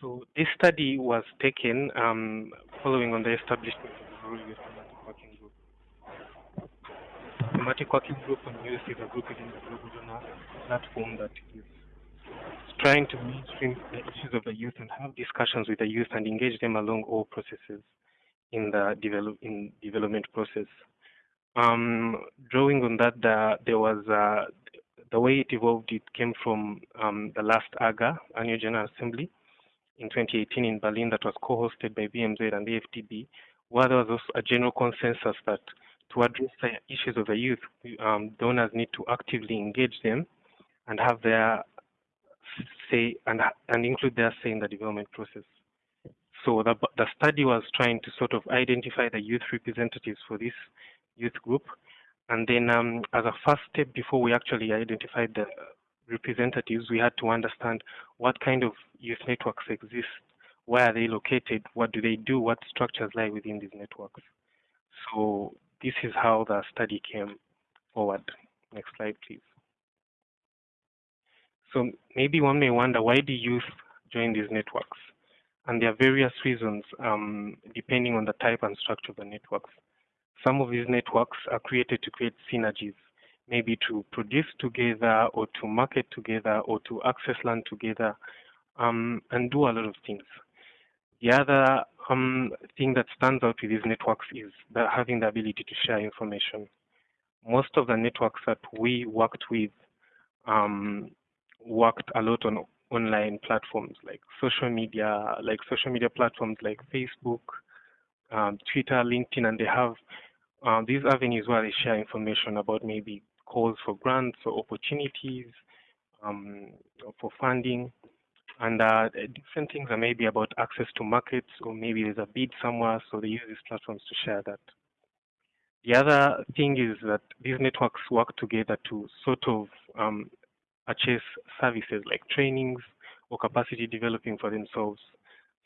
So this study was taken um, following on the establishment of the Rural Youth Thematic Working Group. Thematic Working Group on Youth is a group within the Global Donor platform that is trying to mainstream the issues of the youth and have discussions with the youth and engage them along all processes in the develop in development process. Um, drawing on that, the, there was uh, the way it evolved. It came from um, the last AGA Annual General Assembly in 2018 in Berlin that was co-hosted by BMZ and the FTB, where there was also a general consensus that to address the issues of the youth, um, donors need to actively engage them and have their say and and include their say in the development process. So the the study was trying to sort of identify the youth representatives for this youth group, and then um, as a first step before we actually identified the representatives, we had to understand what kind of youth networks exist, where are they located, what do they do, what structures lie within these networks. So this is how the study came forward. Next slide, please. So maybe one may wonder, why do youth join these networks? And there are various reasons um, depending on the type and structure of the networks. Some of these networks are created to create synergies, maybe to produce together or to market together or to access land together um, and do a lot of things. The other um, thing that stands out with these networks is the, having the ability to share information. Most of the networks that we worked with um, worked a lot on online platforms like social media, like social media platforms like Facebook, um, Twitter, LinkedIn, and they have uh, these avenues where they share information about maybe calls for grants or opportunities um, for funding. And uh, different things are maybe about access to markets or maybe there's a bid somewhere, so they use these platforms to share that. The other thing is that these networks work together to sort of um, purchase services like trainings or capacity developing for themselves.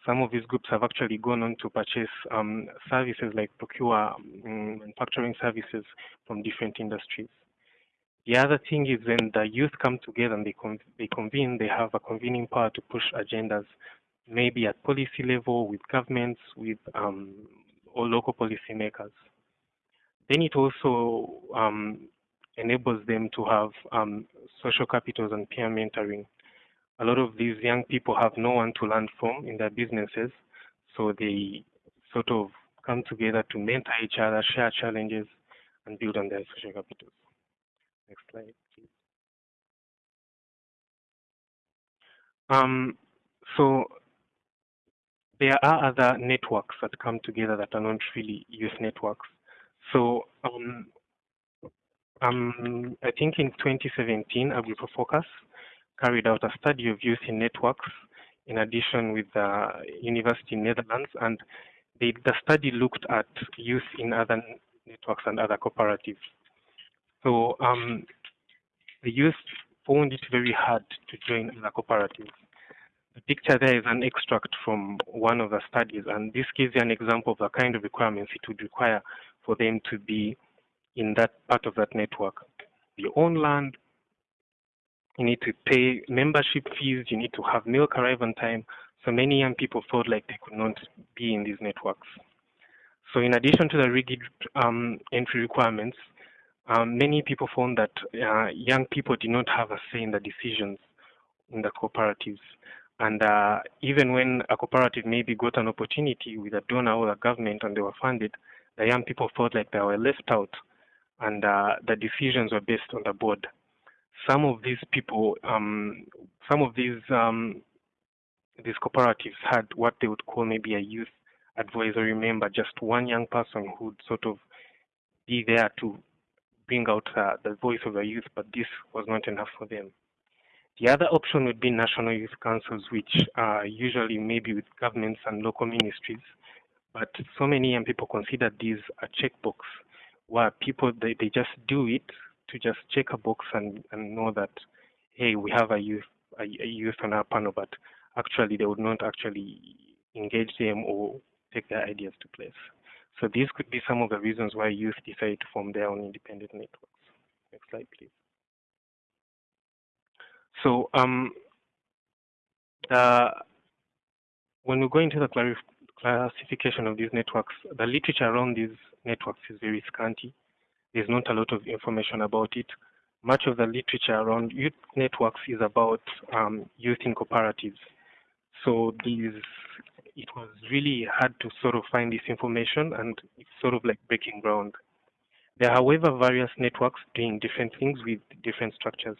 Some of these groups have actually gone on to purchase um, services like procure um, manufacturing services from different industries. The other thing is when the youth come together and they, con they convene, they have a convening power to push agendas, maybe at policy level, with governments, with um, or local policymakers. Then it also um, enables them to have um, social capitals and peer mentoring. A lot of these young people have no one to learn from in their businesses, so they sort of come together to mentor each other, share challenges, and build on their social capitals. Next slide, please. Um, so there are other networks that come together that are not really youth networks. So um, um, I think in 2017, AgriProFocus carried out a study of youth in networks in addition with the University in Netherlands, and they, the study looked at youth in other networks and other cooperatives. So um, the youth found it very hard to join the cooperatives. The picture there is an extract from one of the studies, and this gives you an example of the kind of requirements it would require for them to be in that part of that network. You own land, you need to pay membership fees, you need to have milk arrive on time. So many young people felt like they could not be in these networks. So in addition to the rigid um, entry requirements, um, many people found that uh, young people did not have a say in the decisions in the cooperatives. And uh, even when a cooperative maybe got an opportunity with a donor or a government and they were funded, the young people felt like they were left out and uh, the decisions were based on the board. Some of these people, um, some of these um, these cooperatives had what they would call maybe a youth advisory member, just one young person who would sort of be there to bring out uh, the voice of the youth, but this was not enough for them. The other option would be national youth councils, which are usually maybe with governments and local ministries, but so many young people consider these a checkbox, where people they, they just do it to just check a box and, and know that hey we have a youth a, a youth on our panel, but actually they would not actually engage them or take their ideas to place. So these could be some of the reasons why youth decide to form their own independent networks. Next slide, please. So um, the when we go into the classification of these networks, the literature around these networks is very scanty. There's not a lot of information about it. Much of the literature around youth networks is about um, youth in cooperatives. So these, it was really hard to sort of find this information and it's sort of like breaking ground. There are, however, various networks doing different things with different structures.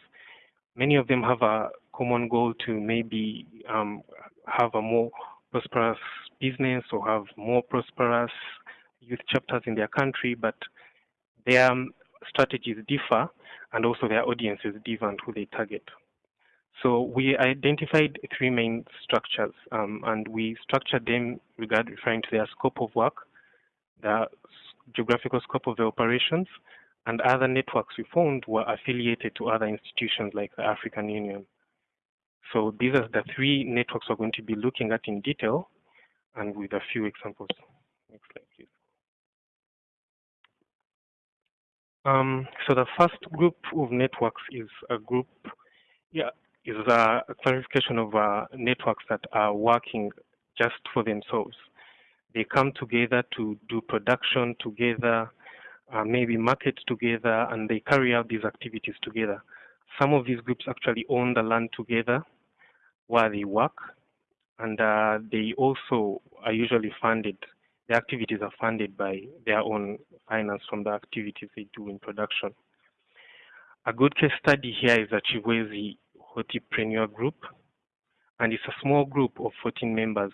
Many of them have a common goal to maybe um, have a more prosperous business or have more prosperous youth chapters in their country, but their um, strategies differ and also their audiences differ and who they target. So we identified three main structures um, and we structured them regard referring to their scope of work, the geographical scope of the operations, and other networks we found were affiliated to other institutions like the African Union. So these are the three networks we're going to be looking at in detail and with a few examples. Next slide, please. Um, so the first group of networks is a group, yeah, is a clarification of uh, networks that are working just for themselves. They come together to do production together, uh, maybe market together, and they carry out these activities together. Some of these groups actually own the land together where they work, and uh, they also are usually funded. The activities are funded by their own finance from the activities they do in production. A good case study here is the Chibwezi Hortipreneur Group, and it's a small group of 14 members.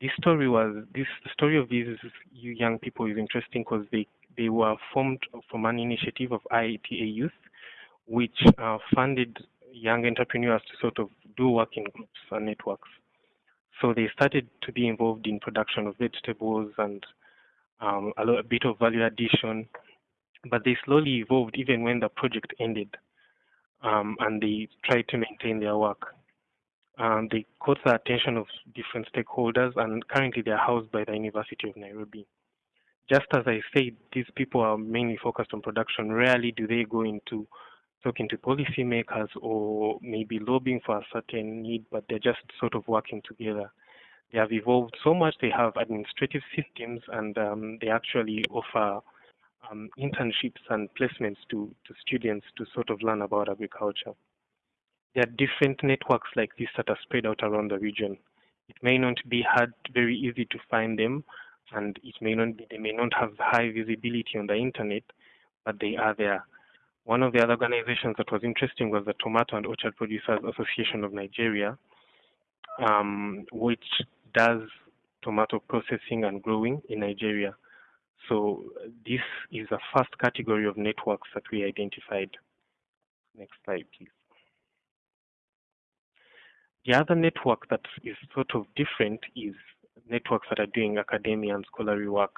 This story was this the story of these young people is interesting because they they were formed from an initiative of IITA Youth, which uh, funded young entrepreneurs to sort of do work in groups and networks. So they started to be involved in production of vegetables and um, a, a bit of value addition, but they slowly evolved even when the project ended, um, and they try to maintain their work. Um, they caught the attention of different stakeholders, and currently they are housed by the University of Nairobi. Just as I said, these people are mainly focused on production. Rarely do they go into talking to policymakers or maybe lobbying for a certain need, but they're just sort of working together. They have evolved so much, they have administrative systems, and um, they actually offer um, internships and placements to, to students to sort of learn about agriculture. There are different networks like this that are spread out around the region. It may not be hard, very easy to find them, and it may not be, they may not have high visibility on the internet, but they are there. One of the other organizations that was interesting was the Tomato and Orchard Producers Association of Nigeria, um, which does tomato processing and growing in Nigeria. So uh, this is the first category of networks that we identified. Next slide, please. The other network that is sort of different is networks that are doing academia and scholarly work.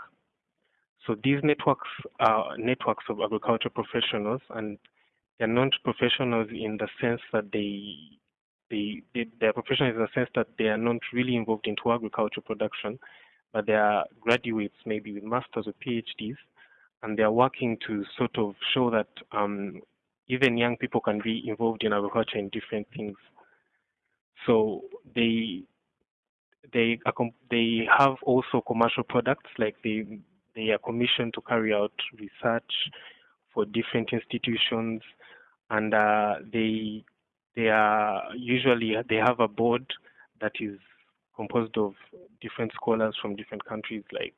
So these networks are networks of agriculture professionals, and they're not professionals in the sense that they, they, they they're professionals in the sense that they are not really involved into agriculture production, but they are graduates, maybe with masters or PhDs, and they are working to sort of show that um, even young people can be involved in agriculture in different things. So they they they have also commercial products like they they are commissioned to carry out research for different institutions, and uh, they they are usually they have a board that is composed of different scholars from different countries, like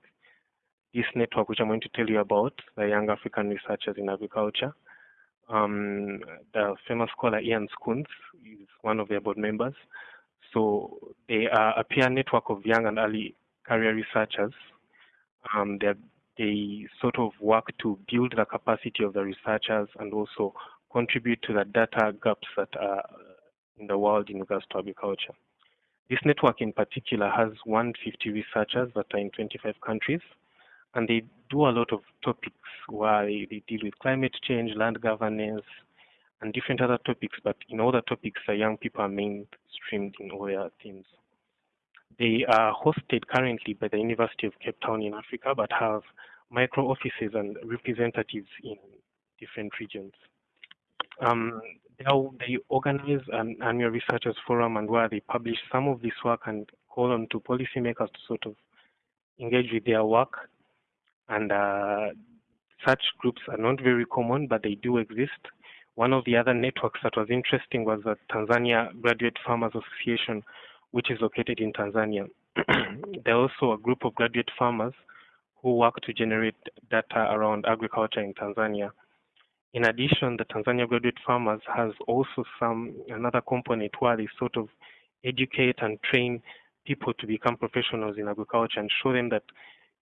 this network, which I'm going to tell you about, the Young African Researchers in Agriculture. Um, the famous scholar Ian Scoones is one of their board members. So they are a peer network of young and early career researchers um, they sort of work to build the capacity of the researchers and also contribute to the data gaps that are in the world in regards to agriculture. This network in particular has 150 researchers that are in 25 countries, and they do a lot of topics where they deal with climate change, land governance, and different other topics, but in all the topics, the young people are mainstreamed in all their themes. They are hosted currently by the University of Cape Town in Africa, but have micro offices and representatives in different regions. Um, they organize an annual researchers forum and where they publish some of this work and call on to policymakers to sort of engage with their work. And uh, such groups are not very common, but they do exist. One of the other networks that was interesting was the Tanzania Graduate Farmers Association, which is located in Tanzania. there are also a group of graduate farmers who work to generate data around agriculture in Tanzania. In addition, the Tanzania Graduate Farmers has also some another component where they sort of educate and train people to become professionals in agriculture and show them that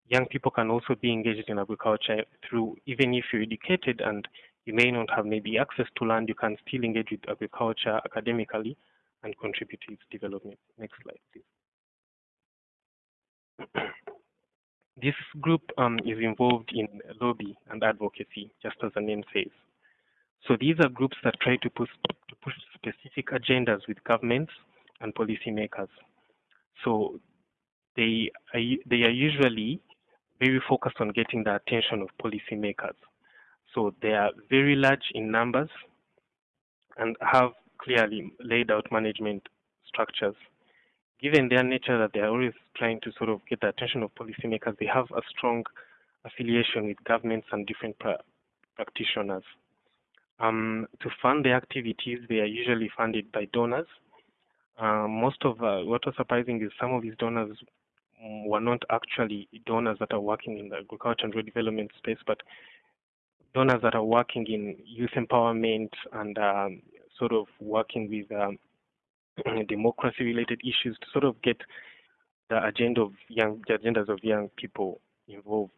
young people can also be engaged in agriculture through even if you're educated and you may not have maybe access to land, you can still engage with agriculture academically and contribute to its development. Next slide, please. This group um, is involved in lobby and advocacy, just as the name says. So these are groups that try to push, to push specific agendas with governments and policymakers. So they are, they are usually very focused on getting the attention of policymakers. So they are very large in numbers and have clearly laid out management structures. Given their nature that they are always trying to sort of get the attention of policymakers, they have a strong affiliation with governments and different pra practitioners. Um, to fund their activities, they are usually funded by donors. Uh, most of uh, what was surprising is some of these donors were not actually donors that are working in the agriculture and development space, but donors that are working in youth empowerment and um, sort of working with um, democracy-related issues to sort of get the agenda of young the agendas of young people involved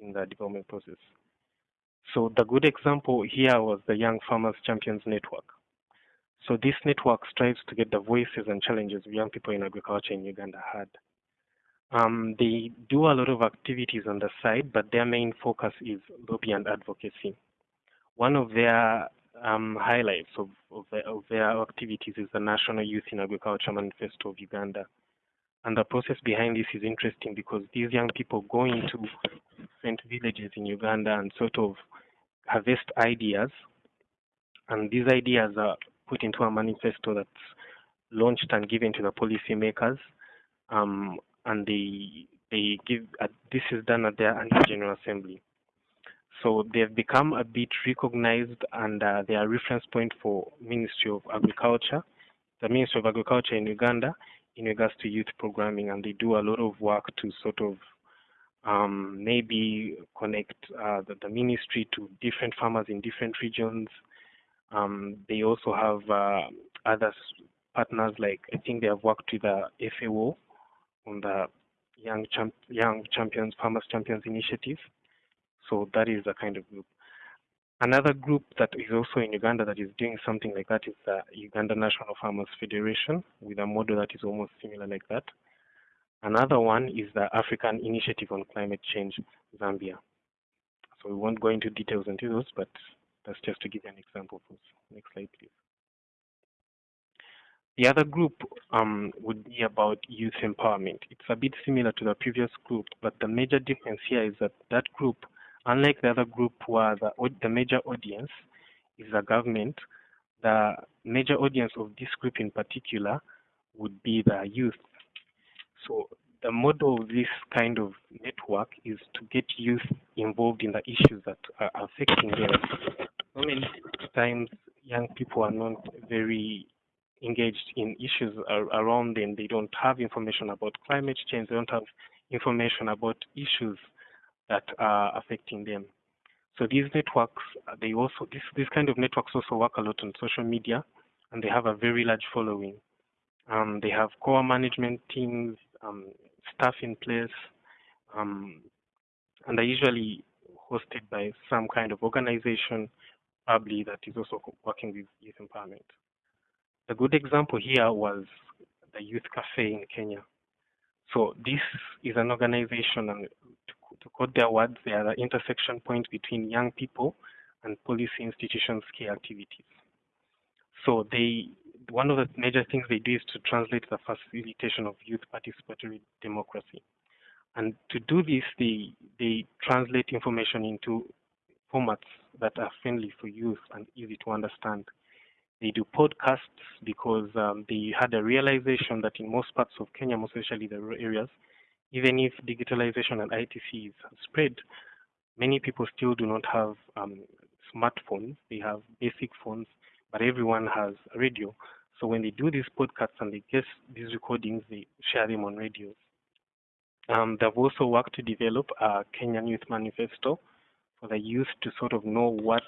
in the development process. So the good example here was the Young Farmers Champions Network. So this network strives to get the voices and challenges young people in agriculture in Uganda heard. Um, they do a lot of activities on the side, but their main focus is lobby and advocacy. One of their um, highlights of, of, the, of, their activities is the National Youth in Agriculture Manifesto of Uganda. And the process behind this is interesting because these young people go into different villages in Uganda and sort of harvest ideas. And these ideas are put into a manifesto that's launched and given to the policymakers. Um, and they they give uh, this is done at their annual general assembly. So they've become a bit recognized and uh, they are reference point for Ministry of Agriculture, the Ministry of Agriculture in Uganda in regards to youth programming and they do a lot of work to sort of um, maybe connect uh, the, the, ministry to different farmers in different regions. Um, they also have uh, other partners like I think they have worked with the FAO on the Young, Champ Young Champions Farmers Champions Initiative. So that is a kind of group. Another group that is also in Uganda that is doing something like that is the Uganda National Farmers Federation with a model that is almost similar like that. Another one is the African Initiative on Climate Change, Zambia. So we won't go into details into those, but that's just to give you an example. Next slide, please. The other group um, would be about youth empowerment. It's a bit similar to the previous group, but the major difference here is that that group, unlike the other group where the, the major audience is the government, the major audience of this group in particular would be the youth. So the model of this kind of network is to get youth involved in the issues that are affecting them. So many times young people are not very engaged in issues around them. They don't have information about climate change. They don't have information about issues that are affecting them. So these networks, they also this this kind of networks also work a lot on social media, and they have a very large following. Um, they have core management teams, um, staff in place, um, and they're usually hosted by some kind of organization, probably that is also working with youth empowerment. A good example here was the Youth Cafe in Kenya. So this is an organization, and to, to quote their words, they are the intersection point between young people and policy institutions' key activities. So they, one of the major things they do is to translate the facilitation of youth participatory democracy. And to do this, they, they translate information into formats that are friendly for youth and easy to understand They do podcasts because um, they had a realization that in most parts of Kenya, most especially the rural areas, even if digitalization and ITC is spread, many people still do not have um, smartphones. They have basic phones, but everyone has a radio. So when they do these podcasts and they get these recordings, they share them on radios. Um, they've also worked to develop a Kenyan Youth Manifesto for the youth to sort of know what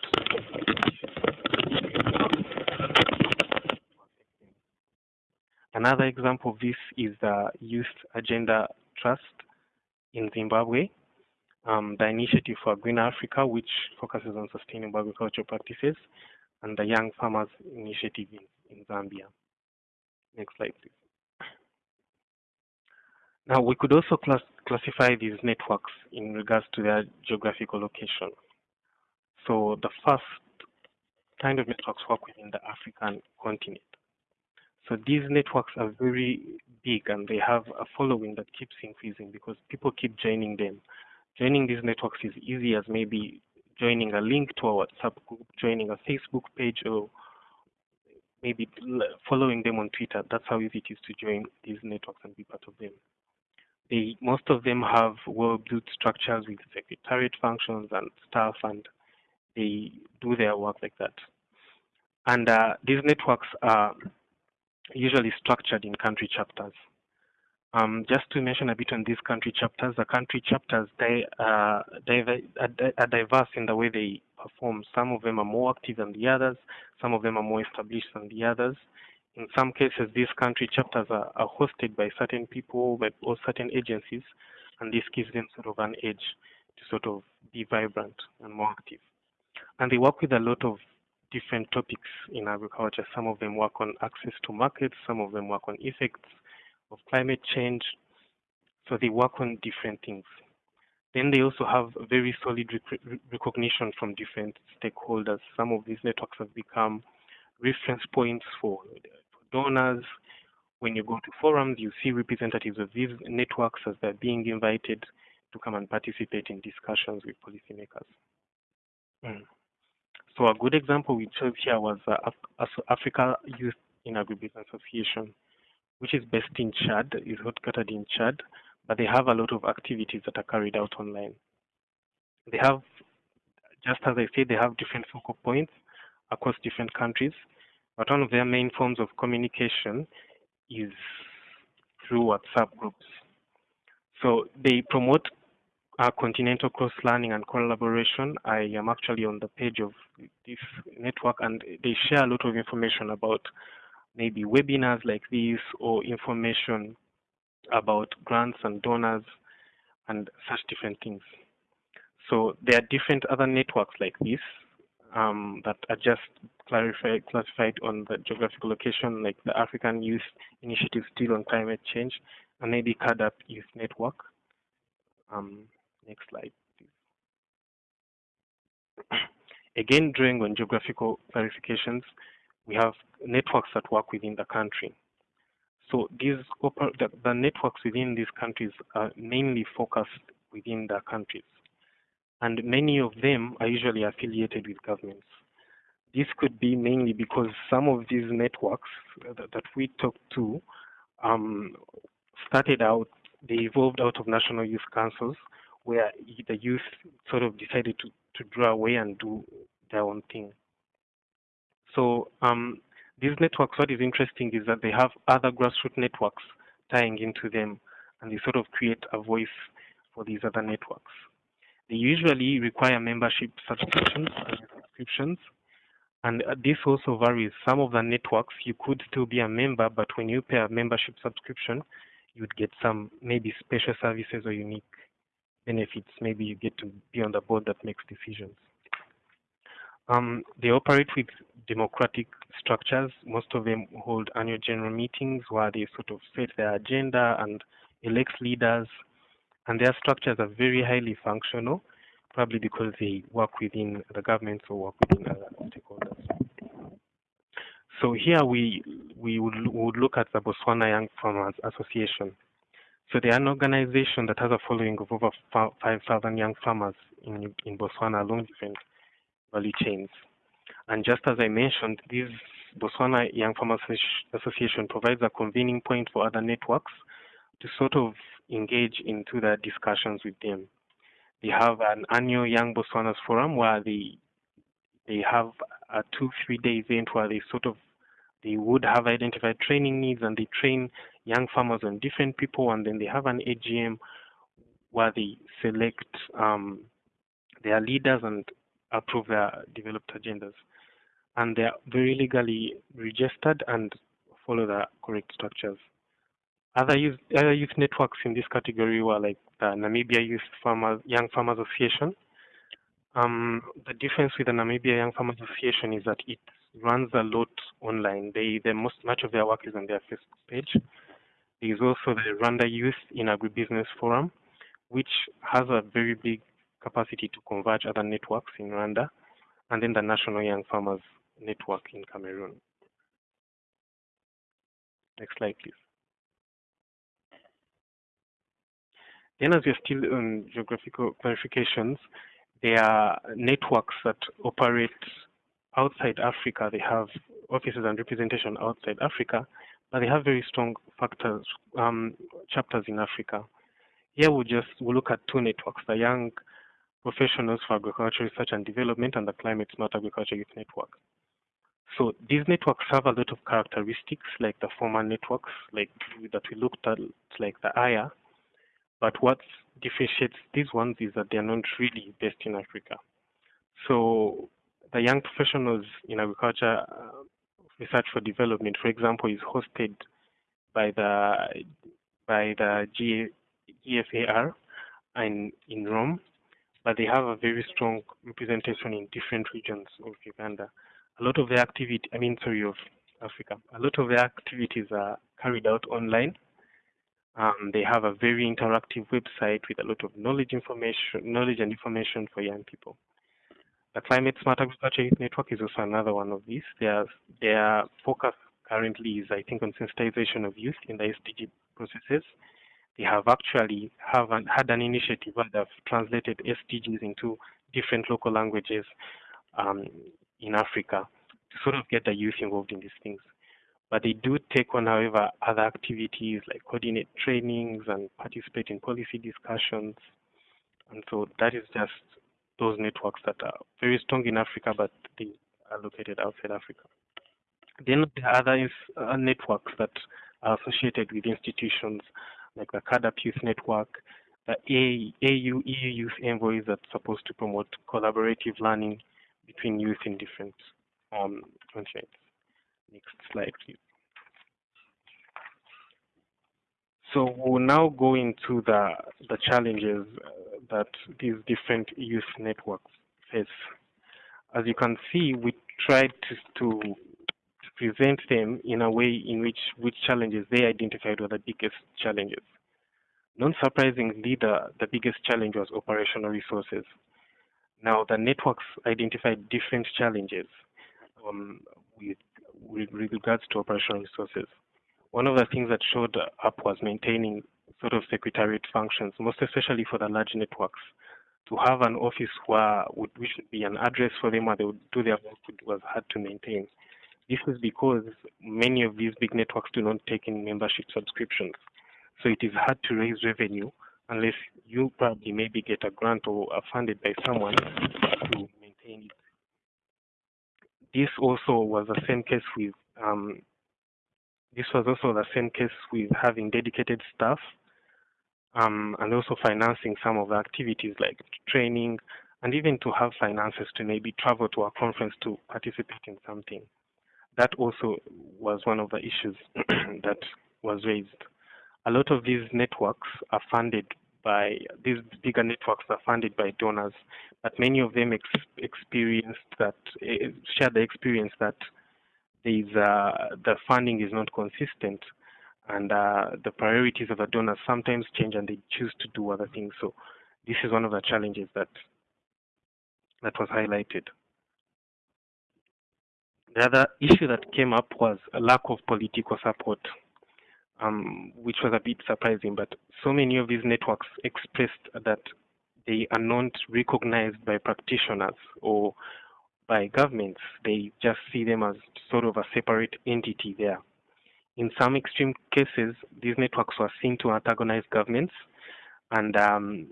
Another example of this is the Youth Agenda Trust in Zimbabwe, um, the Initiative for Green Africa, which focuses on sustainable agricultural practices, and the Young Farmers Initiative in, in Zambia. Next slide, please. Now, we could also class classify these networks in regards to their geographical location. So the first kind of networks work within the African continent. So these networks are very big and they have a following that keeps increasing because people keep joining them. Joining these networks is easy as maybe joining a link to a WhatsApp group, joining a Facebook page, or maybe following them on Twitter. That's how easy it is to join these networks and be part of them. They, most of them have well-built structures with secretariat functions and staff, and they do their work like that. And uh, these networks are usually structured in country chapters. Um, just to mention a bit on these country chapters, the country chapters they uh, are diverse in the way they perform. Some of them are more active than the others. Some of them are more established than the others. In some cases, these country chapters are, are hosted by certain people or certain agencies, and this gives them sort of an edge to sort of be vibrant and more active. And they work with a lot of different topics in agriculture. Some of them work on access to markets, some of them work on effects of climate change. So they work on different things. Then they also have very solid rec recognition from different stakeholders. Some of these networks have become reference points for, for donors. When you go to forums, you see representatives of these networks as they're being invited to come and participate in discussions with policymakers. Mm. So a good example we chose here was uh, Af Africa Youth in Agribusiness Association, which is based in Chad, is headquartered in Chad, but they have a lot of activities that are carried out online. They have, just as I said, they have different focal points across different countries, but one of their main forms of communication is through WhatsApp groups. So they promote uh, continental cross learning and collaboration. I am actually on the page of this network and they share a lot of information about maybe webinars like this or information about grants and donors and such different things. So there are different other networks like this um, that are just clarified, classified on the geographical location, like the African Youth Initiative Still on Climate Change, and maybe CAADP Youth Network. Um, Next slide, please. Again, drawing on geographical clarifications, we have networks that work within the country. So these the, the networks within these countries are mainly focused within the countries. And many of them are usually affiliated with governments. This could be mainly because some of these networks that, that we talked to um, started out, they evolved out of national youth councils where the youth sort of decided to, to draw away and do their own thing. So um, these networks, what is interesting is that they have other grassroots networks tying into them, and they sort of create a voice for these other networks. They usually require membership subscriptions and subscriptions, and this also varies. Some of the networks, you could still be a member, but when you pay a membership subscription, you'd get some maybe special services or unique benefits. Maybe you get to be on the board that makes decisions. Um, they operate with democratic structures. Most of them hold annual general meetings where they sort of set their agenda and elect leaders. And their structures are very highly functional, probably because they work within the government or work within other stakeholders. So here we we would, would look at the Botswana Young Farmers Association. So they are an organization that has a following of over 5,000 young farmers in, in Botswana along different value chains. And just as I mentioned, this Botswana Young Farmers Association provides a convening point for other networks to sort of engage into the discussions with them. They have an annual Young Botswanas Forum where they they have a two three day event where they sort of they would have identified training needs and they train young farmers and different people and then they have an AGM where they select um, their leaders and approve their developed agendas. And they're very legally registered and follow the correct structures. Other youth, other youth networks in this category were like the Namibia Youth Farmers, Young Farmers Association. Um, the difference with the Namibia Young Farmers Association is that it runs a lot online. They, the most much of their work is on their Facebook page. There is also the Rwanda Youth in Agribusiness Forum, which has a very big capacity to converge other networks in Rwanda, and then the National Young Farmers Network in Cameroon. Next slide, please. Then as we're still on geographical clarifications, there are networks that operate outside Africa. They have offices and representation outside Africa, but they have very strong factors, um, chapters in Africa. Here we just we look at two networks, the Young Professionals for Agriculture Research and Development and the Climate Smart Agriculture Youth Network. So these networks have a lot of characteristics like the former networks like that we looked at, like the AYA, but what differentiates these ones is that they're not really based in Africa. So the young professionals in agriculture research for development, for example, is hosted by the by the G, GFAR in in Rome, but they have a very strong representation in different regions of Uganda. A lot of their activity, I mean, sorry, of Africa. A lot of their activities are carried out online um, they have a very interactive website with a lot of knowledge information, knowledge and information for young people. The Climate Smart Agriculture Youth Network is also another one of these. Their their focus currently is, I think, on sensitization of youth in the SDG processes. They have actually have an, had an initiative where they've translated SDGs into different local languages um, in Africa to sort of get the youth involved in these things. But they do take on, however, other activities like coordinate trainings and participate in policy discussions. And so that is just those networks that are very strong in Africa, but they are located outside Africa. Then there are other uh, networks that are associated with institutions like the CAADP Youth Network, the AU EU Youth Envoys that's supposed to promote collaborative learning between youth in different um, continents. Next slide, please. So we'll now go into the the challenges uh, that these different youth networks face. As you can see, we tried to, to, present them in a way in which which challenges they identified were the biggest challenges. Non surprisingly, the, the biggest challenge was operational resources. Now, the networks identified different challenges um, with, with regards to operational resources. One of the things that showed up was maintaining sort of secretariat functions, most especially for the large networks. To have an office where would, which would be an address for them where they would do their work was hard to maintain. This is because many of these big networks do not take in membership subscriptions. So it is hard to raise revenue unless you probably maybe get a grant or are funded by someone to maintain it. This also was the same case with um, this was also the same case with having dedicated staff um, and also financing some of the activities like training and even to have finances to maybe travel to a conference to participate in something. That also was one of the issues that was raised. A lot of these networks are funded by these bigger networks are funded by donors, but many of them ex experienced that uh, share the experience that is uh, the funding is not consistent and uh, the priorities of the donors sometimes change and they choose to do other things. So this is one of the challenges that that was highlighted. The other issue that came up was a lack of political support, um, which was a bit surprising. But so many of these networks expressed that they are not recognized by practitioners or by governments. They just see them as sort of a separate entity there. In some extreme cases, these networks were seen to antagonize governments and um,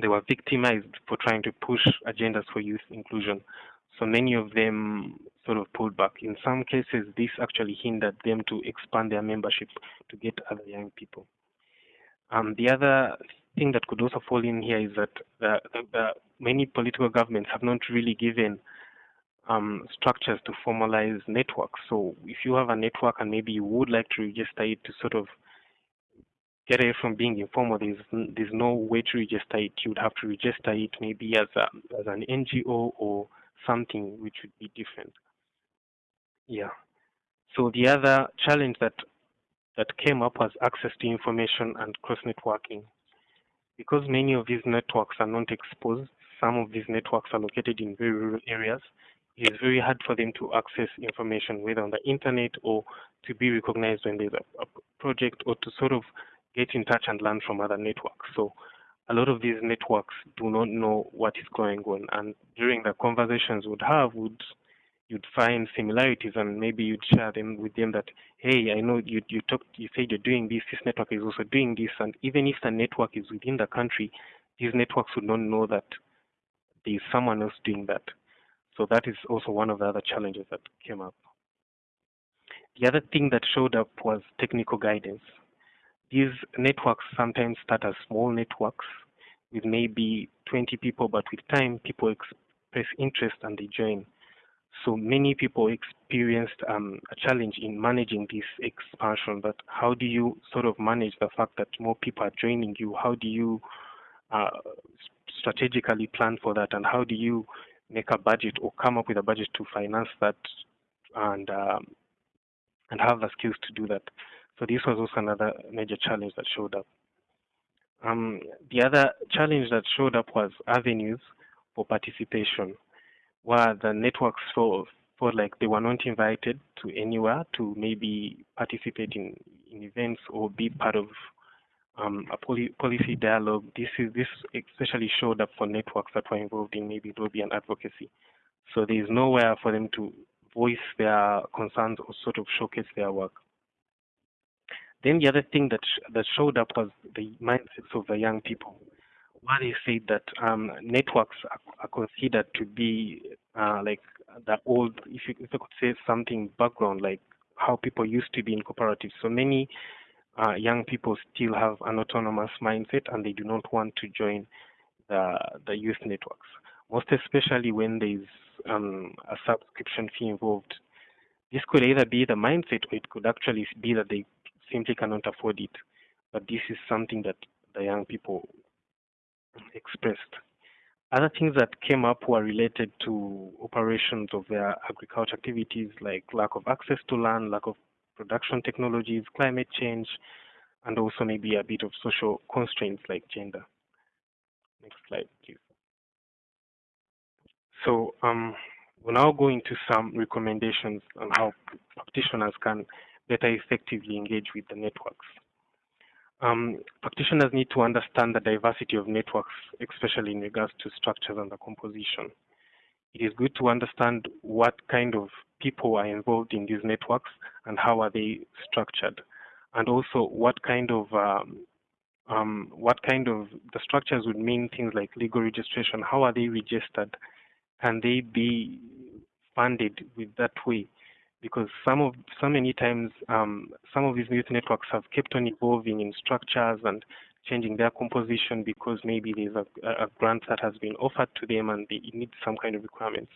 they were victimized for trying to push agendas for youth inclusion. So many of them sort of pulled back. In some cases, this actually hindered them to expand their membership to get other young people. Um, the other thing that could also fall in here is that the, the, the many political governments have not really given um, structures to formalize networks. So if you have a network and maybe you would like to register it to sort of get away from being informal, there's there's no way to register it. You would have to register it maybe as a as an NGO or something which would be different. Yeah. So the other challenge that that came up was access to information and cross networking. Because many of these networks are not exposed, some of these networks are located in very rural areas, it is very hard for them to access information, whether on the internet or to be recognized when there's a, a project or to sort of get in touch and learn from other networks. So a lot of these networks do not know what is going on. And during the conversations we'd have, would you'd find similarities and maybe you'd share them with them that, hey, I know you you talked you said you're doing this, this network is also doing this, and even if the network is within the country, these networks would not know that there is someone else doing that. So that is also one of the other challenges that came up. The other thing that showed up was technical guidance. These networks sometimes start as small networks with maybe 20 people, but with time, people express interest and they join. So many people experienced um, a challenge in managing this expansion. But how do you sort of manage the fact that more people are joining you? How do you uh, strategically plan for that? And how do you make a budget or come up with a budget to finance that and um, and have the skills to do that. So this was also another major challenge that showed up. Um, the other challenge that showed up was avenues for participation, where the networks felt, felt like they were not invited to anywhere to maybe participate in, in events or be part of um, a poli policy dialogue. This is this especially showed up for networks that were involved in maybe lobby and advocacy. So there is nowhere for them to voice their concerns or sort of showcase their work. Then the other thing that sh that showed up was the mindsets of the young people. Where they said that um, networks are, are, considered to be uh, like the old, if you, if you could say something background, like how people used to be in cooperatives. So many uh, young people still have an autonomous mindset and they do not want to join the, the youth networks, most especially when there's um, a subscription fee involved. This could either be the mindset or it could actually be that they simply cannot afford it. But this is something that the young people expressed. Other things that came up were related to operations of their agriculture activities like lack of access to land, lack of production technologies, climate change, and also maybe a bit of social constraints like gender. Next slide, please. So um, we're now going to some recommendations on how practitioners can better effectively engage with the networks. Um, practitioners need to understand the diversity of networks, especially in regards to structures and the composition. It is good to understand what kind of people are involved in these networks and how are they structured, and also what kind of um, um, what kind of the structures would mean things like legal registration. How are they registered? Can they be funded with that way? Because some of so many times um, some of these youth networks have kept on evolving in structures and changing their composition because maybe there's a, a grant that has been offered to them and they need some kind of requirements.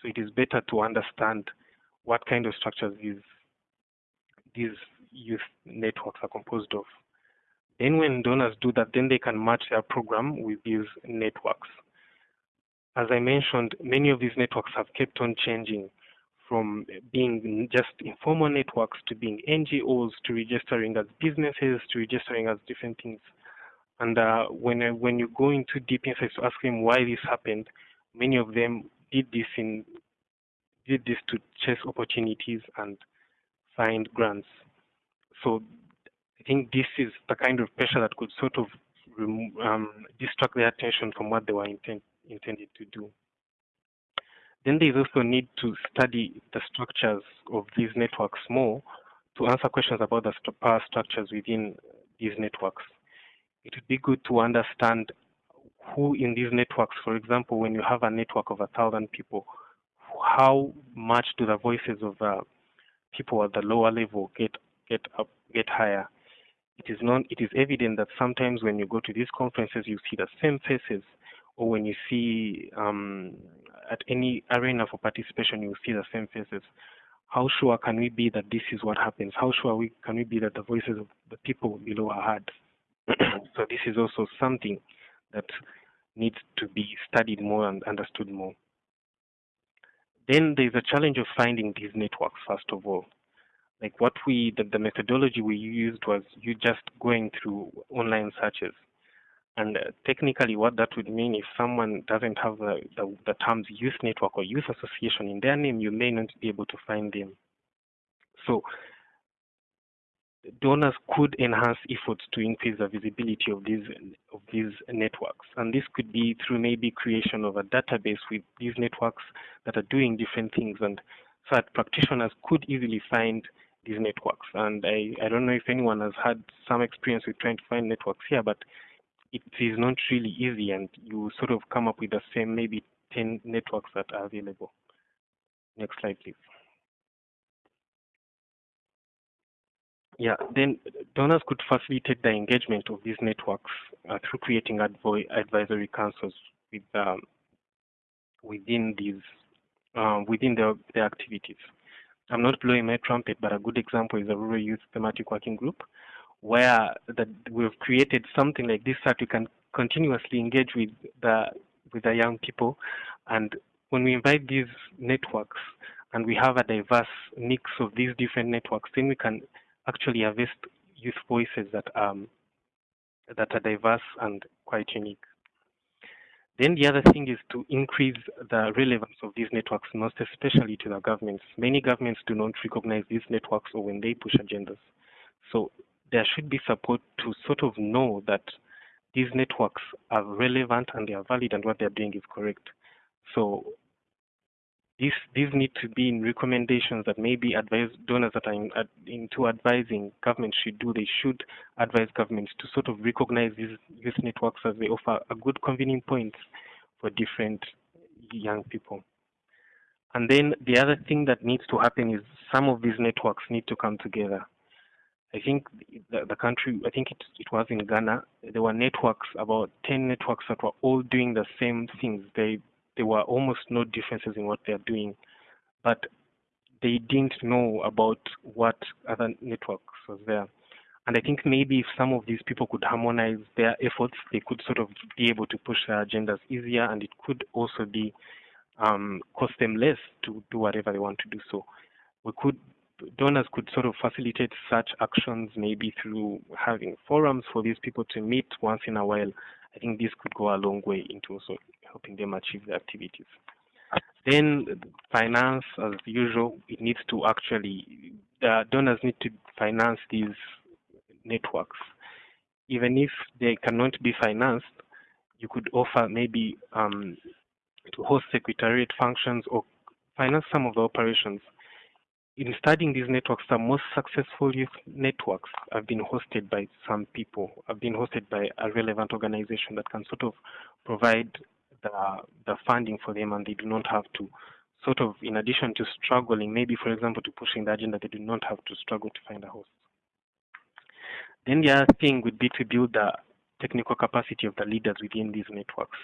So it is better to understand what kind of structures these these youth networks are composed of. Then when donors do that, then they can match their program with these networks. As I mentioned, many of these networks have kept on changing from being just informal networks to being NGOs to registering as businesses to registering as different things. And uh, when when you go into deep insights to ask them why this happened, many of them did this in did this to chase opportunities and find grants. So I think this is the kind of pressure that could sort of um, distract their attention from what they were intent, intended to do. Then there is also need to study the structures of these networks more to answer questions about the st power structures within these networks. It would be good to understand who in these networks, for example, when you have a network of a thousand people, how much do the voices of uh, people at the lower level get get up get higher? It is known, it is evident that sometimes when you go to these conferences, you see the same faces, or when you see um, at any arena for participation, you see the same faces. How sure can we be that this is what happens? How sure we can we be that the voices of the people below are heard? so this is also something that needs to be studied more and understood more. Then there's a challenge of finding these networks, first of all. Like what we, the, the methodology we used was you just going through online searches. And uh, technically what that would mean if someone doesn't have the, the, the terms youth network or youth association in their name, you may not be able to find them. So donors could enhance efforts to increase the visibility of these of these networks. And this could be through maybe creation of a database with these networks that are doing different things. And so that practitioners could easily find these networks. And I, I don't know if anyone has had some experience with trying to find networks here but it is not really easy. And you sort of come up with the same maybe 10 networks that are available. Next slide please Yeah, then donors could facilitate the engagement of these networks uh, through creating advisory councils with, um, within these uh, within their, their activities. I'm not blowing my trumpet, but a good example is the Rural Youth Thematic Working Group, where that we've created something like this that we can continuously engage with the with the young people, and when we invite these networks and we have a diverse mix of these different networks, then we can actually harvest youth voices that um that are diverse and quite unique. Then the other thing is to increase the relevance of these networks, most especially to the governments. Many governments do not recognize these networks or when they push agendas. So there should be support to sort of know that these networks are relevant and they are valid and what they're doing is correct. So these these need to be in recommendations that maybe advise donors that are in, into advising governments should do. They should advise governments to sort of recognize these youth networks as they offer a good convening point for different young people. And then the other thing that needs to happen is some of these networks need to come together. I think the, the country, I think it, it was in Ghana, there were networks, about 10 networks that were all doing the same things. They there were almost no differences in what they're doing, but they didn't know about what other networks was there. And I think maybe if some of these people could harmonize their efforts, they could sort of be able to push their agendas easier, and it could also be um, cost them less to do whatever they want to do. So we could donors could sort of facilitate such actions maybe through having forums for these people to meet once in a while. I think this could go a long way into also helping them achieve the activities. Then finance, as usual, it needs to actually, the donors need to finance these networks. Even if they cannot be financed, you could offer maybe um, to host secretariat functions or finance some of the operations. In studying these networks, the most successful youth networks have been hosted by some people, have been hosted by a relevant organization that can sort of provide the, the funding for them and they do not have to sort of, in addition to struggling, maybe for example, to pushing the agenda, they do not have to struggle to find a host. Then the other thing would be to build the technical capacity of the leaders within these networks.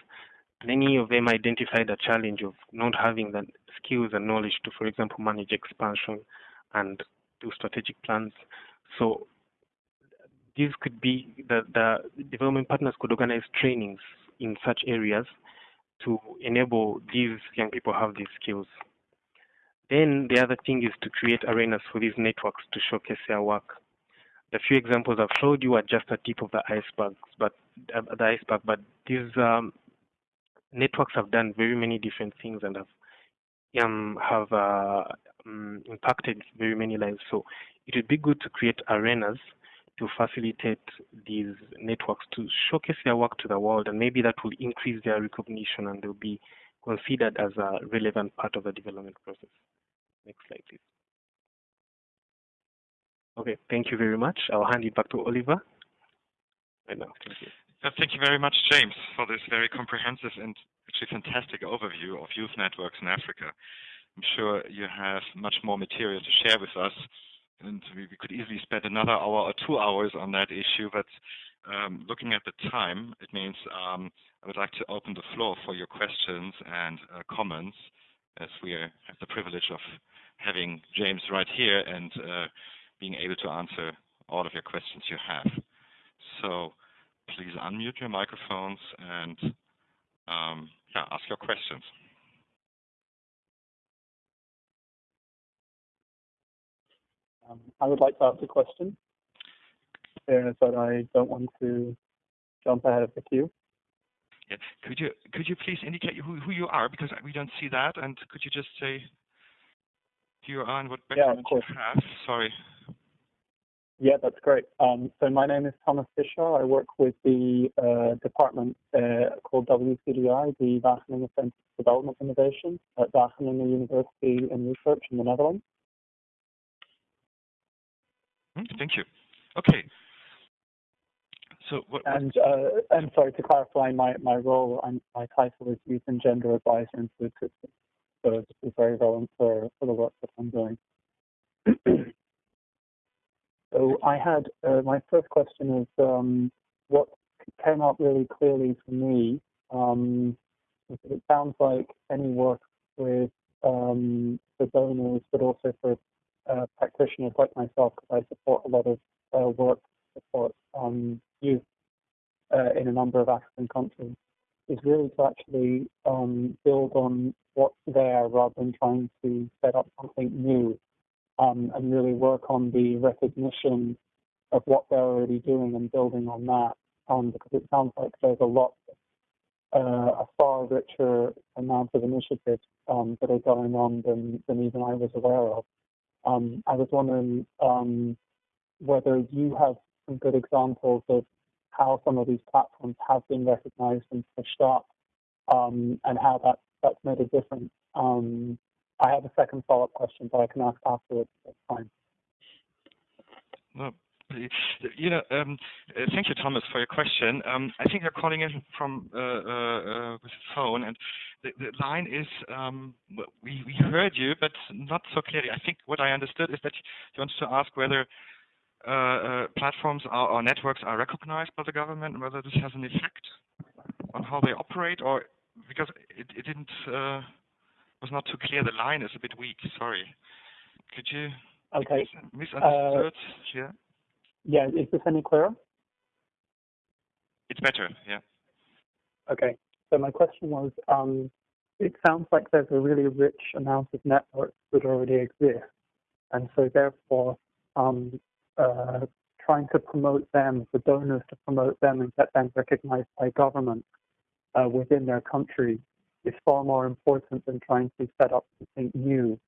Many of them identify the challenge of not having the skills and knowledge to, for example, manage expansion and do strategic plans. So these could be the, the development partners could organize trainings in such areas to enable these young people have these skills. Then the other thing is to create arenas for these networks to showcase their work. The few examples I've showed you are just a tip of the iceberg, but uh, the iceberg. But these um, networks have done very many different things and have um, have uh, um, impacted very many lives. So it would be good to create arenas to facilitate these networks to showcase their work to the world, and maybe that will increase their recognition and they'll be considered as a relevant part of the development process. Next slide, please. Okay, thank you very much. I'll hand it back to Oliver. Right now, thank you. Thank you very much, James, for this very comprehensive and actually fantastic overview of youth networks in Africa. I'm sure you have much more material to share with us, and we, we could easily spend another hour or two hours on that issue, but um, looking at the time, it means um, I would like to open the floor for your questions and uh, comments, as we have the privilege of having James right here and uh, being able to answer all of your questions you have. So please unmute your microphones and um, yeah, ask your questions. Um, I would like to ask a question. Fairness that I don't want to jump ahead of the queue. Yeah. Could you could you please indicate who who you are because we don't see that, and could you just say who you are and what background yeah, you have? Sorry. Yeah, that's great. Um, so my name is Thomas Fischer. I work with the uh, department uh, called WCDI, the Wageningen Center for Development Innovation at Wageningen University and Research in the Netherlands. Hmm, thank you. Okay. So what, and uh, and sorry to clarify my my role. I'm, my title is Youth and Gender Advisor in Food Systems. So this is very relevant for, for the work that I'm doing. So I had uh, my first question is um, what came up really clearly for me. Um, it sounds like any work with um, the donors, but also for uh, practitioners like myself, because I support a lot of uh, work support um, youth uh, in a number of African countries, is really to actually um, build on what's there rather than trying to set up something new um, and really work on the recognition of what they're already doing and building on that. Um, because it sounds like there's a lot, uh, a far richer amount of initiatives um, that are going on than, than even I was aware of. Um, I was wondering um, whether you have some good examples of how some of these platforms have been recognized and pushed up um, and how that, that's made a difference I have a second follow-up question, but I can ask afterwards. That's fine. You know, um, uh, thank you, Thomas, for your question. Um, I think you're calling in from uh, uh, with the phone, and the, the line is um, we we heard you, but not so clearly. I think what I understood is that you wanted to ask whether uh, uh, platforms are, or networks are recognized by the government, and whether this has an effect on how they operate, or because it, it didn't was not too clear. The line is a bit weak. Sorry. Could you okay. misunderstood? Yeah. Yeah. Is this any clearer? It's better. Yeah. Okay. So my question was, um, it sounds like there's a really rich amount of networks that already exist, and so therefore, um, uh, trying to promote them, for donors to promote them and get them recognized by government uh, within their country is far more important than trying to set up something new.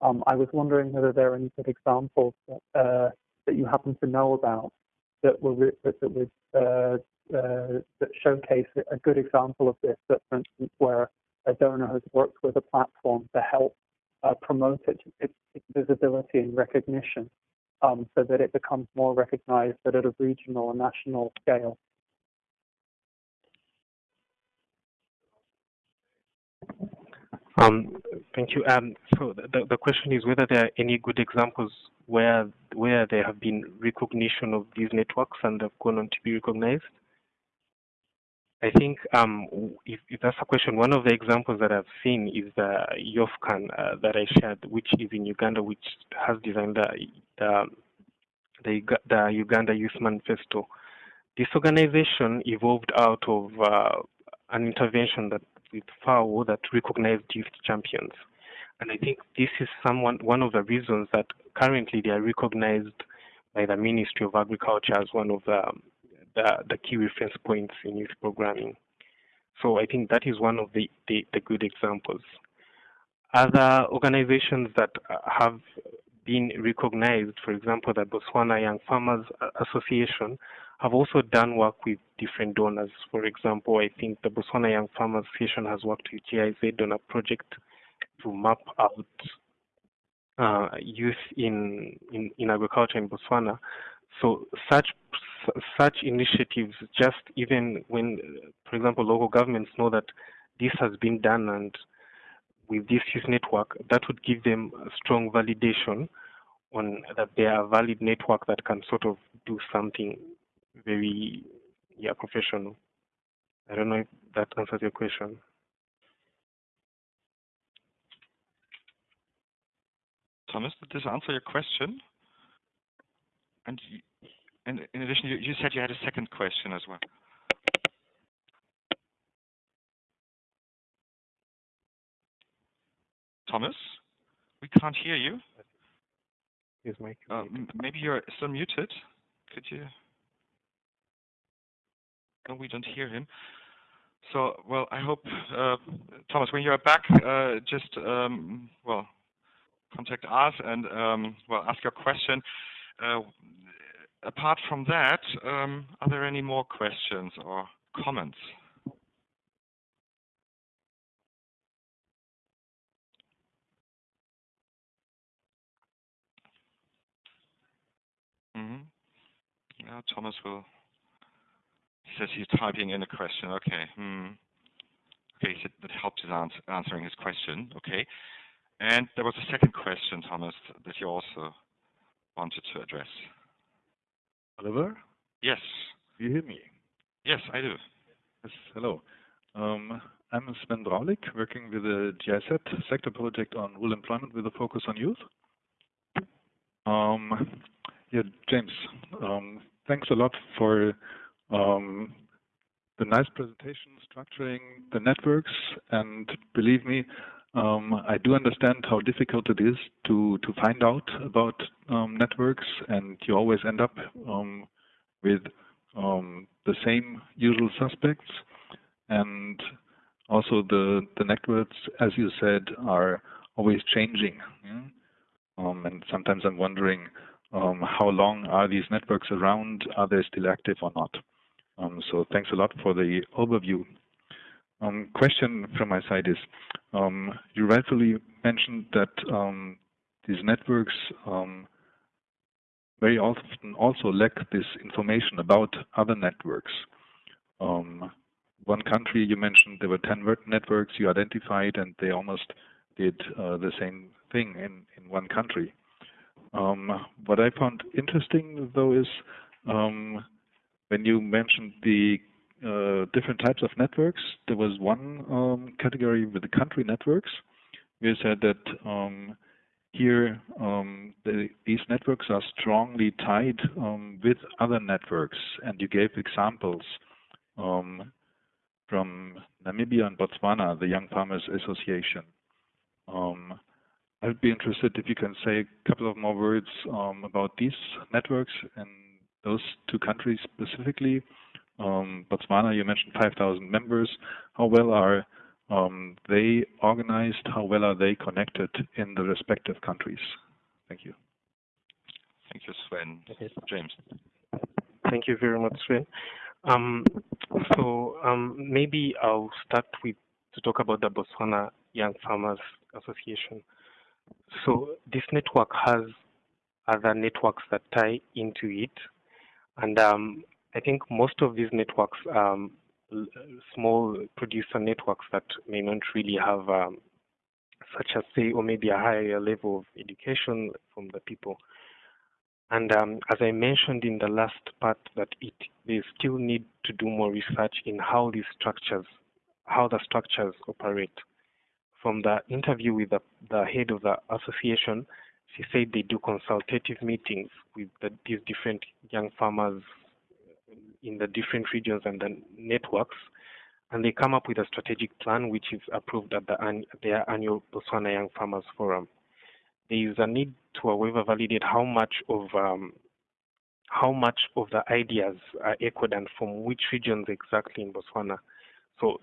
Um, I was wondering whether there are any good examples that, uh, that you happen to know about that that, uh, uh, that showcase a good example of this. That, for instance, where a donor has worked with a platform to help uh, promote it, its, its, visibility and recognition, um, so that it becomes more recognized at a regional and national scale. Um, thank you. Um, so the, the question is whether there are any good examples where where there have been recognition of these networks and have gone on to be recognized. I think um, if, if, that's a question, one of the examples that I've seen is the YOFCAN uh, that I shared, which is in Uganda, which has designed the, the, the, the Uganda Youth Manifesto. This organization evolved out of uh, an intervention that with FAO that recognized youth champions. And I think this is someone one of the reasons that currently they are recognized by the Ministry of Agriculture as one of the, um, the, the key reference points in youth programming. So I think that is one of the, the, the good examples. Other organizations that uh, have been recognized, for example, the Botswana Young Farmers Association have also done work with different donors. For example, I think the Botswana Young Farmers Association has worked with GIZ on a project to map out uh, youth in, in, in agriculture in Botswana. So such such initiatives, just even when, for example, local governments know that this has been done and with this youth network, that would give them a strong validation on that they are a valid network that can sort of do something very yeah professional. I don't know if that answers your question. Thomas, did this answer your question? And, in addition, you, you said you had a second question as well. Thomas, we can't hear you. His mic. Uh, maybe you're still muted. Could you? No, we don't hear him. So, well, I hope, uh, Thomas, when you're back, uh, just, um, well, contact us and, um, well, ask your question. Uh, apart from that, um, are there any more questions or comments? Mm -hmm. Yeah, Thomas will. He says he's typing in a question. Okay. Hmm. Okay, so that helps in ans answering his question. Okay. And there was a second question, Thomas, that you also wanted to address. Oliver? Yes. Do you hear me? Yes, I do. Yes, hello. Um, I'm Sven Braulik, working with the GIZ sector project on rural employment with a focus on youth. Um, yeah, James, um, thanks a lot for um, the nice presentation, structuring the networks, and believe me, um, I do understand how difficult it is to, to find out about um, networks, and you always end up um, with um, the same usual suspects. And also the, the networks, as you said, are always changing. Yeah? Um, and sometimes I'm wondering um, how long are these networks around? Are they still active or not? so thanks a lot for the overview. Um, question from my side is, um, you rightfully mentioned that um, these networks um, very often also lack this information about other networks. Um, one country you mentioned there were 10 networks you identified and they almost did uh, the same thing in, in one country. Um, what I found interesting though is when you mentioned the uh, different types of networks. There was one um, category with the country networks. We said that um, here um, the, these networks are strongly tied um, with other networks, and you gave examples um, from Namibia and Botswana, the Young Farmers Association. I'd be interested if you can say a couple of more words about these networks and those two countries specifically, um, Botswana, you mentioned 5,000 members. How well are um, they organized? How well are they connected in the respective countries? Thank you. Thank you, Sven. James. Thank you very much, Sven. Um, so um, maybe I'll start with to talk about the Botswana Young Farmers Association. So this network has other networks that tie into it, and um, I think most of these networks, um, small producer networks that may not really have um, such as say or maybe a higher level of education from the people. And um, as I mentioned in the last part, that it they still need to do more research in how these structures, how the structures operate. From the interview with the, the head of the association, she said they do consultative meetings with the, these different young farmers in the different regions and the networks, and they come up with a strategic plan which is approved at the their annual Botswana Young Farmers Forum. There is a need to, however, validate how much of um, how much of the ideas are echoed and from which regions exactly in Botswana. So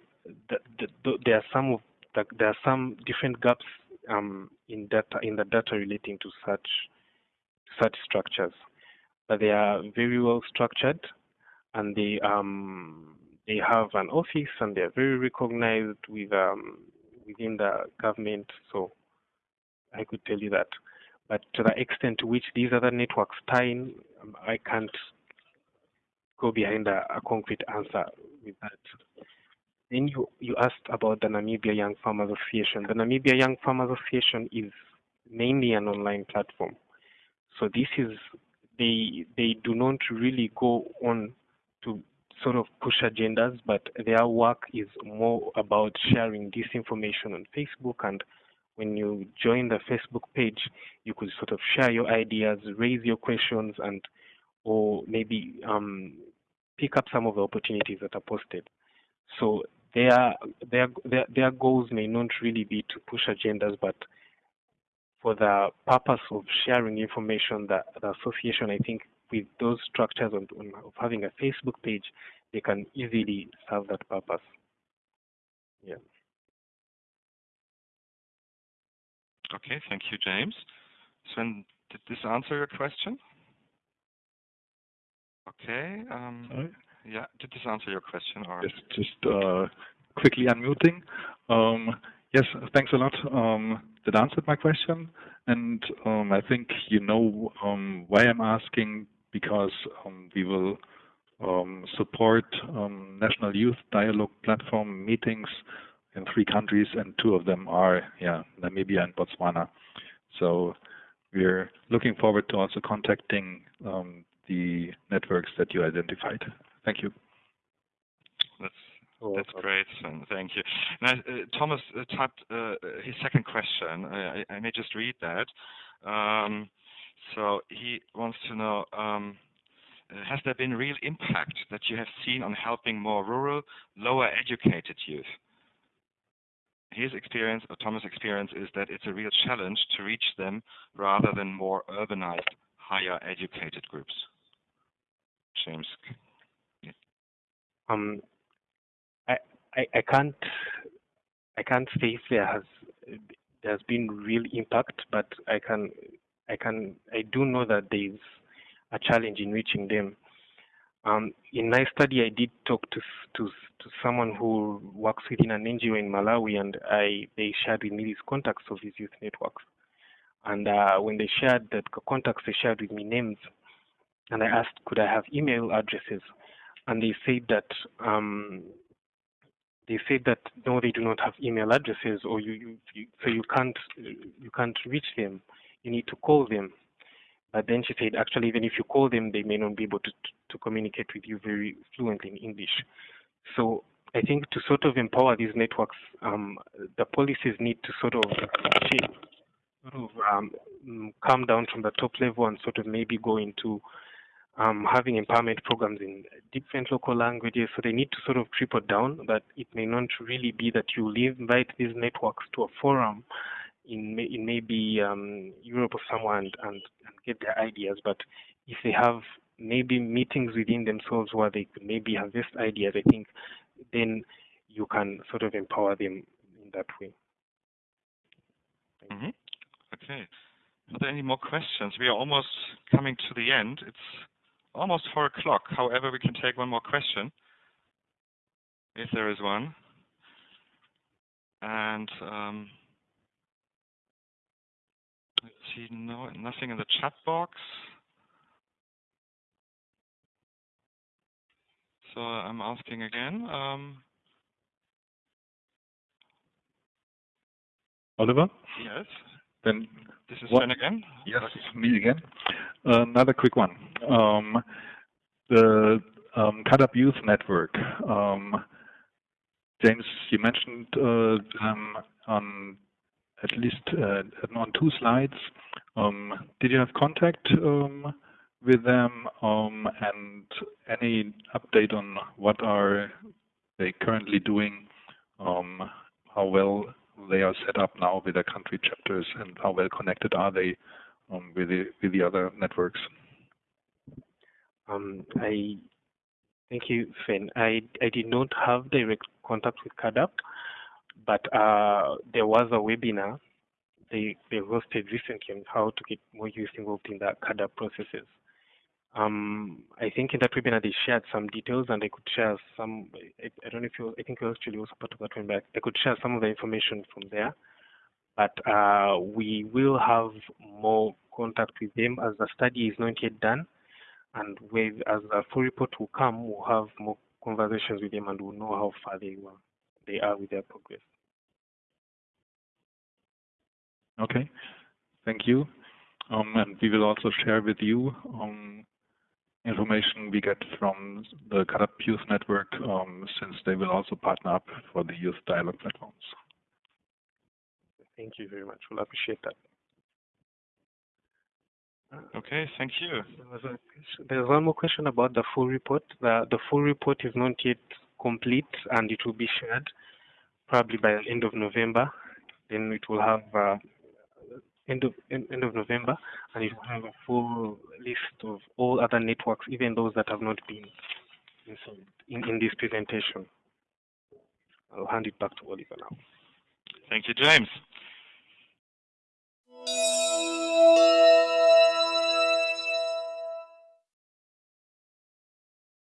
the, the, the, there are some of the, there are some different gaps um, in data in the data relating to such such structures, but they are very well structured and they um, they have an office and they're very recognized with um, within the government. So I could tell you that. But to the extent to which these other networks tie in, um, I can't go behind a, a concrete answer with that. Then you, you asked about the Namibia Young Farmers Association. The Namibia Young Farmers Association is mainly an online platform. So this is they they do not really go on sort of push agendas, but their work is more about sharing this information on Facebook. And when you join the Facebook page, you could sort of share your ideas, raise your questions, and or maybe um, pick up some of the opportunities that are posted. So their their their, their goals may not really be to push agendas, but for the purpose of sharing information, the, the association, I think, with those structures on, on, of having a Facebook page, they can easily serve that purpose. Yeah. Okay, thank you, James. Sven, did this answer your question? Okay. Um, yeah, did this answer your question? Or Yes, just uh, quickly unmuting. Um, yes, thanks a lot. Um, that answered my question, and um, I think you know um, why I'm asking because um, we will um, support um, national youth dialogue platform meetings in three countries, and two of them are yeah Namibia and Botswana. So we're looking forward to also contacting um, the networks that you identified. Thank you. that's That's uh, great, Sven. Thank you. Now, uh, Thomas uh, typed uh, his second question. I, I I may just read that. Um, so he wants to know, um, uh, has there been real impact that you have seen on helping more rural, lower educated youth? His experience, or Thomas' experience, is that it's a real challenge to reach them rather than more urbanized, higher educated groups. James. um, I, I I can't I can't say if there has there's been real impact, but I can I can I do know that there's a challenge in reaching them. Um, in my study, I did talk to to to someone who works within an NGO in Malawi, and I they shared with me these contacts of these youth networks. And uh, when they shared the c- contacts, they shared with me names, and I asked, could I have email addresses? And they said that um, they said that no, they do not have email addresses, or you, you, you so you can't you can't reach them. You need to call them. But then she said, actually, even if you call them, they may not be able to to communicate with you very fluently in English. So I think to sort of empower these networks, um, the policies need to sort of shape, sort of um, mm, come down from the top level and sort of maybe go into um, having empowerment programs in different local languages. So they need to sort of triple down that it may not really be that you invite these networks to a forum in in maybe um, Europe or somewhere and, and, and get their ideas, but if they have maybe meetings within themselves where they could maybe harvest ideas, I think then you can sort of empower them in that way. hmm Okay. Are there any more questions? We are almost coming to the end. It's almost four o'clock. However, we can take one more question, if there is one. And um, see, no, nothing in the chat box. So I'm asking again. Um, Oliver, yes, then this is Sven again. Yes, Okay. me again. Another quick one. Um, the um, up Youth Network. Um, James, you mentioned uh, them on at least uh, on two slides. Um, did you have contact um, with them um, and any update on what are they currently doing? How well they are set up now with their country chapters and how well connected are they with the with the other networks. Um, I thank you, Sven. I I did not have direct contact with CAADP, but uh, there was a webinar they they hosted recently on how to get more youth involved in the CAADP processes. Um, I think in that webinar they shared some details, and I could share some. I, I don't know if you. I think you actually also part of that webinar. I could share some of the information from there, but uh, we will have more contact with them as the study is not yet done, and with as the full report will come, we'll have more conversations with them, and we'll know how far they were, they are with their progress. Okay, thank you. Um, and we will also share with you um, information we get from the CAADP Youth Network, um, since they will also partner up for the Youth Dialogue platforms. Thank you very much. We'll appreciate that. Okay, thank you. There was a There's one more question about the full report. The, the full report is not yet complete and it will be shared probably by the end of November. Then it will have uh, end of end, of November and it will have a full list of all other networks, even those that have not been in, in this presentation. I'll hand it back to Oliver now. Thank you, James.